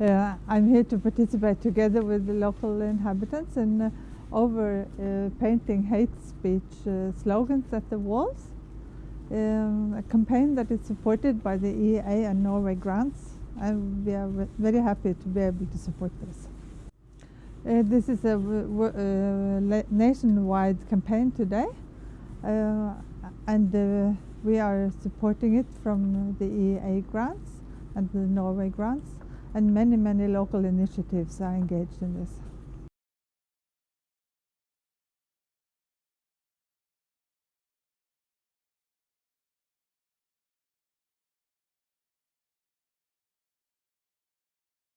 Uh, I'm here to participate together with the local inhabitants in uh, over uh, painting hate speech uh, slogans at the walls. Um, a campaign that is supported by the EEA and Norway grants and we are very happy to be able to support this. Uh, this is a uh, nationwide campaign today and we are supporting it from the EEA grants and the Norway grants and many, many local initiatives are engaged in this.